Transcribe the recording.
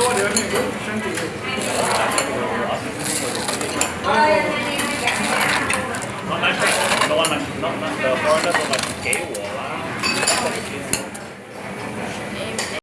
多留那个身体。那那是，那那那那 foreigner 来给我了。